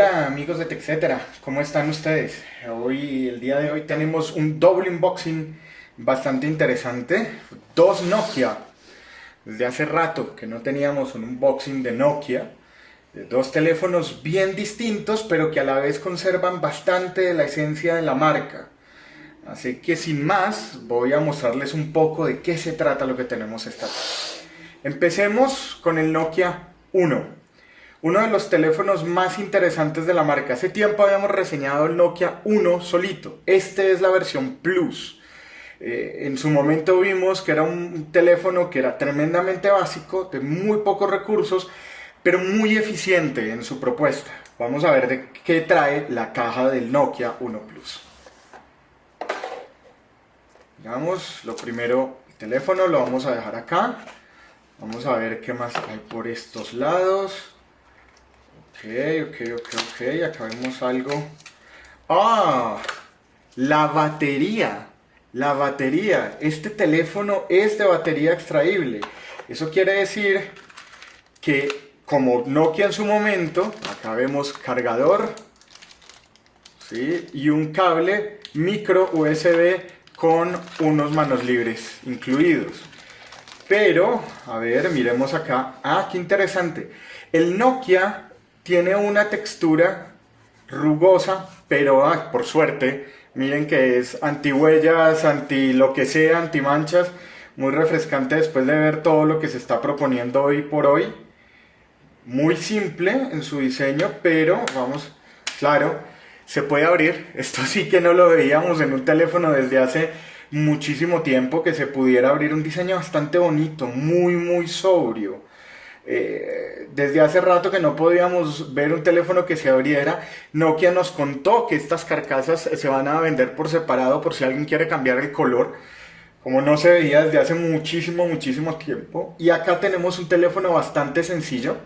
Hola amigos de TechCetera, ¿cómo están ustedes? Hoy, el día de hoy tenemos un doble unboxing bastante interesante. Dos Nokia. Desde hace rato que no teníamos un unboxing de Nokia. De dos teléfonos bien distintos, pero que a la vez conservan bastante la esencia de la marca. Así que sin más, voy a mostrarles un poco de qué se trata lo que tenemos esta tarde. Empecemos con el Nokia 1 uno de los teléfonos más interesantes de la marca. Hace tiempo habíamos reseñado el Nokia 1 solito. Este es la versión Plus. Eh, en su momento vimos que era un teléfono que era tremendamente básico, de muy pocos recursos, pero muy eficiente en su propuesta. Vamos a ver de qué trae la caja del Nokia 1 Plus. Digamos, lo primero, el teléfono lo vamos a dejar acá. Vamos a ver qué más hay por estos lados. Ok, ok, ok, ok, acá vemos algo. ¡Ah! La batería. La batería. Este teléfono es de batería extraíble. Eso quiere decir que como Nokia en su momento, acá vemos cargador, ¿sí? Y un cable micro USB con unos manos libres incluidos. Pero, a ver, miremos acá. Ah, qué interesante. El Nokia tiene una textura rugosa, pero ah, por suerte, miren que es anti huellas, anti lo que sea, anti manchas, muy refrescante después de ver todo lo que se está proponiendo hoy por hoy. Muy simple en su diseño, pero vamos, claro, se puede abrir. Esto sí que no lo veíamos en un teléfono desde hace muchísimo tiempo, que se pudiera abrir un diseño bastante bonito, muy, muy sobrio. Eh, desde hace rato que no podíamos ver un teléfono que se abriera, Nokia nos contó que estas carcasas se van a vender por separado por si alguien quiere cambiar el color, como no se veía desde hace muchísimo, muchísimo tiempo. Y acá tenemos un teléfono bastante sencillo,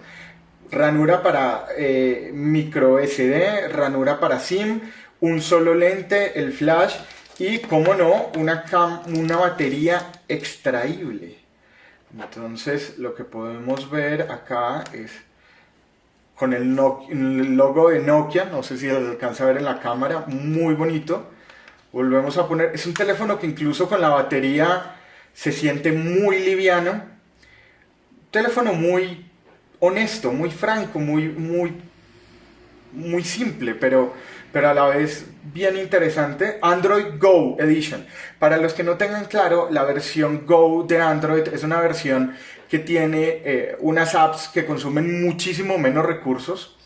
ranura para eh, micro SD, ranura para SIM, un solo lente, el flash y, como no, una, una batería extraíble. Entonces lo que podemos ver acá es con el, logo de Nokia, no sé si se alcanza a ver en la cámara, muy bonito. Volvemos a poner, es un teléfono que incluso con la batería se siente muy liviano. Teléfono muy honesto, muy franco, muy, muy, muy simple, pero pero a la vez bien interesante, Android Go Edition. Para los que no tengan claro, la versión Go de Android es una versión que tiene eh, unas apps que consumen muchísimo menos recursos,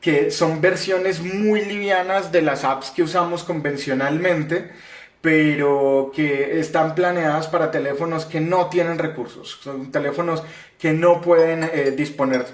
que son versiones muy livianas de las apps que usamos convencionalmente, pero que están planeadas para teléfonos que no tienen recursos, son teléfonos que no pueden eh, disponer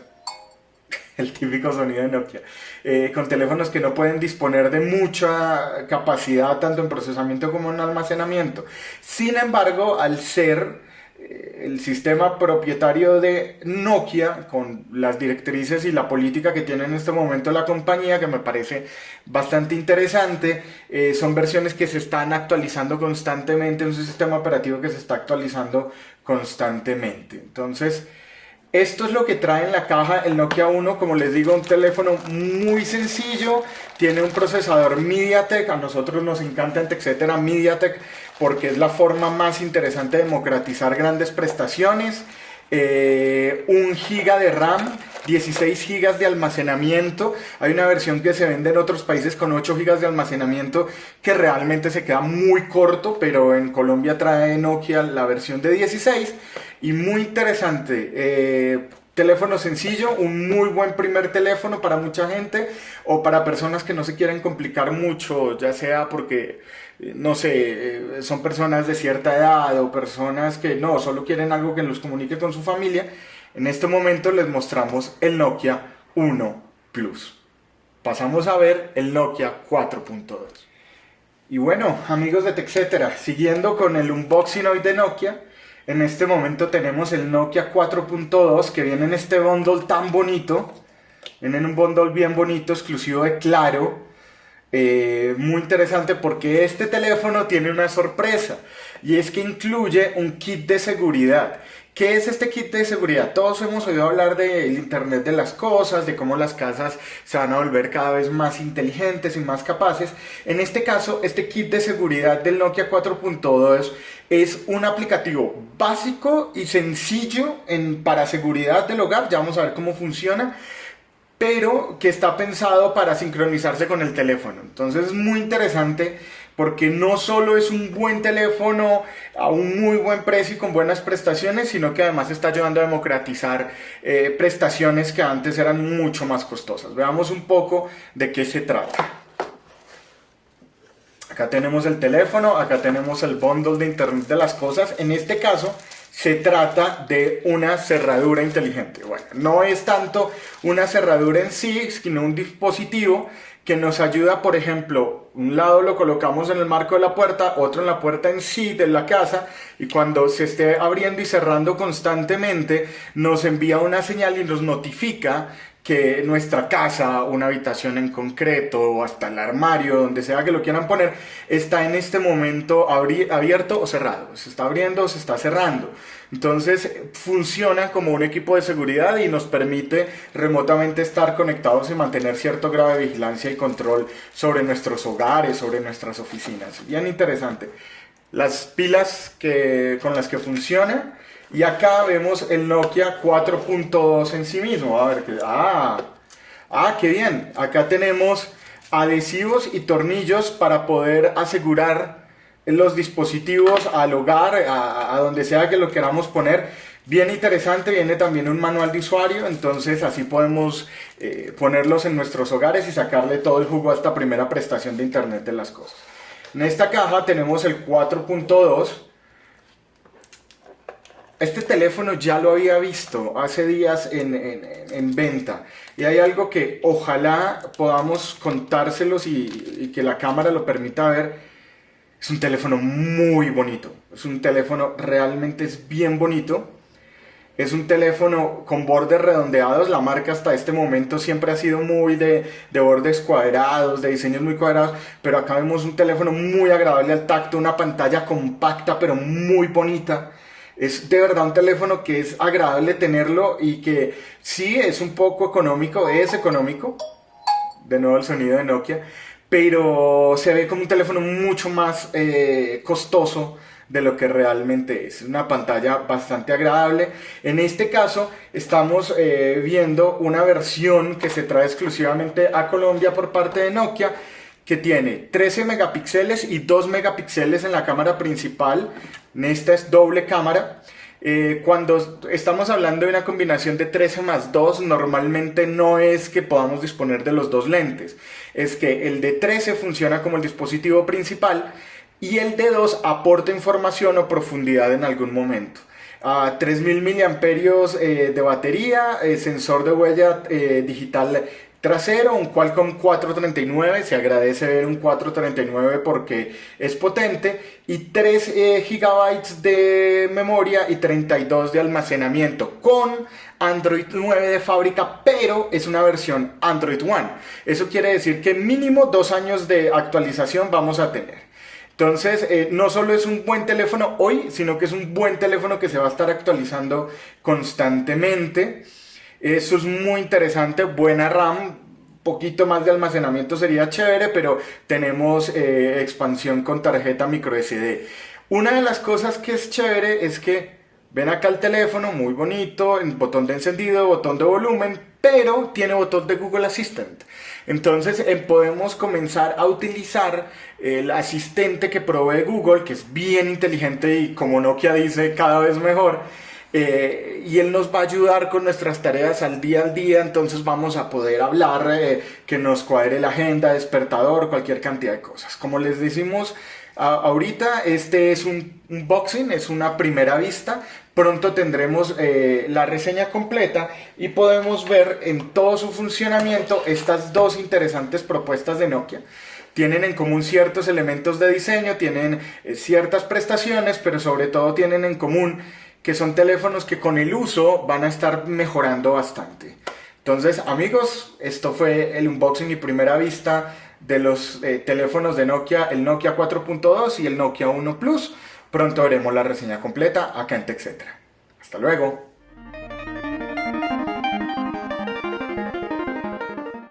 el típico sonido de Nokia, eh, con teléfonos que no pueden disponer de mucha capacidad tanto en procesamiento como en almacenamiento. Sin embargo, al ser eh, el sistema propietario de Nokia, con las directrices y la política que tiene en este momento la compañía, que me parece bastante interesante, eh, son versiones que se están actualizando constantemente, un sistema operativo que se está actualizando constantemente. Entonces, esto es lo que trae en la caja el Nokia 1, como les digo, un teléfono muy sencillo, tiene un procesador MediaTek, a nosotros nos encanta en MediaTek porque es la forma más interesante de democratizar grandes prestaciones, eh, un giga de RAM, 16 gigas de almacenamiento. Hay una versión que se vende en otros países con 8 gigas de almacenamiento que realmente se queda muy corto, pero en Colombia trae Nokia la versión de 16 y muy interesante. Eh, teléfono sencillo, un muy buen primer teléfono para mucha gente o para personas que no se quieren complicar mucho, ya sea porque, eh, no sé, eh, son personas de cierta edad o personas que no, solo quieren algo que los comunique con su familia. En este momento les mostramos el Nokia 1 Plus. Pasamos a ver el Nokia 4.2. Y bueno, amigos de TechCetera, siguiendo con el unboxing hoy de Nokia, en este momento tenemos el Nokia 4.2 que viene en este bundle tan bonito. Viene en un bundle bien bonito, exclusivo de Claro. Eh, muy interesante porque este teléfono tiene una sorpresa. y es que incluye un kit de seguridad. ¿Qué es este kit de seguridad? Todos hemos oído hablar del Internet de las cosas, de cómo las casas se van a volver cada vez más inteligentes y más capaces. En este caso, este kit de seguridad del Nokia 4.2 es un aplicativo básico y sencillo en, para seguridad del hogar. Ya vamos a ver cómo funciona pero que está pensado para sincronizarse con el teléfono. Entonces es muy interesante porque no solo es un buen teléfono a un muy buen precio y con buenas prestaciones, sino que además está ayudando a democratizar eh, prestaciones que antes eran mucho más costosas. Veamos un poco de qué se trata. Acá tenemos el teléfono, acá tenemos el bundle de Internet de las cosas. En este caso, se trata de una cerradura inteligente. Bueno, no es tanto una cerradura en sí, sino un dispositivo que nos ayuda, por ejemplo, un lado lo colocamos en el marco de la puerta, otro en la puerta en sí de la casa, y cuando se esté abriendo y cerrando constantemente, nos envía una señal y nos notifica que nuestra casa, una habitación en concreto o hasta el armario, donde sea que lo quieran poner, está en este momento abierto o cerrado. Se está abriendo o se está cerrando. Entonces funciona como un equipo de seguridad y nos permite remotamente estar conectados y mantener cierto grado de vigilancia y control sobre nuestros hogares, sobre nuestras oficinas. Bien interesante. Las pilas que, con las que funciona y acá vemos el Nokia 4.2 en sí mismo. A ver, que, ah, ah, qué bien. Acá tenemos adhesivos y tornillos para poder asegurar los dispositivos al hogar, a, donde sea que lo queramos poner. Bien interesante, viene también un manual de usuario, entonces así podemos eh, ponerlos en nuestros hogares y sacarle todo el jugo a esta primera prestación de Internet de las cosas. En esta caja tenemos el 4.2, este teléfono ya lo había visto hace días en, venta y hay algo que ojalá podamos contárselos y, que la cámara lo permita ver. Es un teléfono muy bonito, es un teléfono realmente es bien bonito. Es un teléfono con bordes redondeados, la marca hasta este momento siempre ha sido muy de, de bordes cuadrados, de diseños muy cuadrados, pero acá vemos un teléfono muy agradable al tacto, una pantalla compacta pero muy bonita. Es de verdad un teléfono que es agradable tenerlo y que sí es un poco económico, es económico, de nuevo el sonido de Nokia, pero se ve como un teléfono mucho más eh, costoso de lo que realmente es. Una pantalla bastante agradable. En este caso estamos eh, viendo una versión que se trae exclusivamente a Colombia por parte de Nokia que tiene 13 megapíxeles y 2 megapíxeles en la cámara principal. Esta es doble cámara. Eh, cuando estamos hablando de una combinación de 13 más 2, normalmente no es que podamos disponer de los dos lentes. Es que el de 13 funciona como el dispositivo principal y el de 2 aporta información o profundidad en algún momento. A 3000 mAh de batería, eh, sensor de huella eh, digital trasero, un Qualcomm 439, se agradece ver un 439 porque es potente, y 3 eh, GB de memoria y 32 de almacenamiento con Android 9 de fábrica, pero es una versión Android One. Eso quiere decir que mínimo dos años de actualización vamos a tener. Entonces, eh, no solo es un buen teléfono hoy, sino que es un buen teléfono que se va a estar actualizando constantemente. Eso es muy interesante, buena RAM, poquito más de almacenamiento sería chévere, pero tenemos eh, expansión con tarjeta micro SD. Una de las cosas que es chévere es que ven acá el teléfono, muy bonito, el botón de encendido, botón de volumen, pero tiene botón de Google Assistant. Entonces podemos comenzar a utilizar el asistente que provee Google, que es bien inteligente y como Nokia dice, cada vez mejor eh, y él nos va a ayudar con nuestras tareas al día al día, entonces vamos a poder hablar, eh, que nos cuadre la agenda, despertador, cualquier cantidad de cosas. Como les decimos ahorita, este es un unboxing, es una primera vista, pronto tendremos eh, la reseña completa y podemos ver en todo su funcionamiento estas dos interesantes propuestas de Nokia tienen en común ciertos elementos de diseño, tienen ciertas prestaciones, pero sobre todo tienen en común que son teléfonos que con el uso van a estar mejorando bastante. Entonces, amigos, esto fue el unboxing y primera vista de los eh, teléfonos de Nokia, el Nokia 4.2 y el Nokia 1 Plus. pronto veremos la reseña completa acá en TechCetra. Hasta luego.